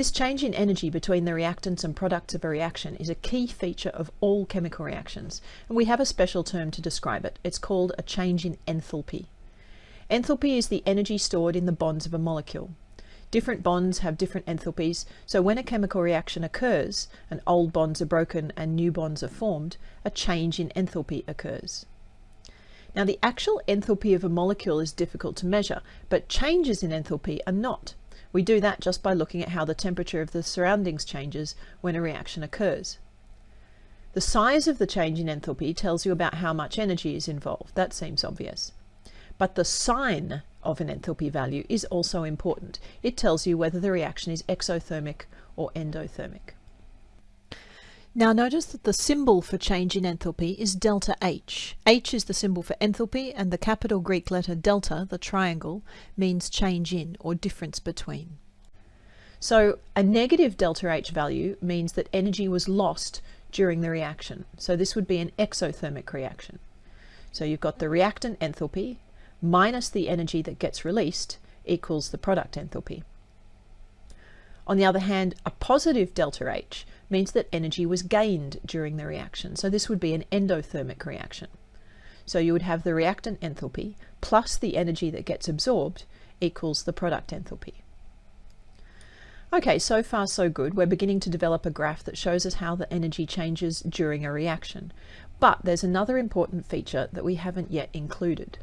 This change in energy between the reactants and products of a reaction is a key feature of all chemical reactions, and we have a special term to describe it. It's called a change in enthalpy. Enthalpy is the energy stored in the bonds of a molecule. Different bonds have different enthalpies, so when a chemical reaction occurs, and old bonds are broken and new bonds are formed, a change in enthalpy occurs. Now the actual enthalpy of a molecule is difficult to measure, but changes in enthalpy are not. We do that just by looking at how the temperature of the surroundings changes when a reaction occurs. The size of the change in enthalpy tells you about how much energy is involved. That seems obvious. But the sign of an enthalpy value is also important. It tells you whether the reaction is exothermic or endothermic. Now notice that the symbol for change in enthalpy is delta H. H is the symbol for enthalpy and the capital Greek letter delta, the triangle, means change in or difference between. So a negative delta H value means that energy was lost during the reaction. So this would be an exothermic reaction. So you've got the reactant enthalpy minus the energy that gets released equals the product enthalpy. On the other hand, a positive delta H means that energy was gained during the reaction. So this would be an endothermic reaction. So you would have the reactant enthalpy plus the energy that gets absorbed equals the product enthalpy. Okay, so far so good. We're beginning to develop a graph that shows us how the energy changes during a reaction. But there's another important feature that we haven't yet included.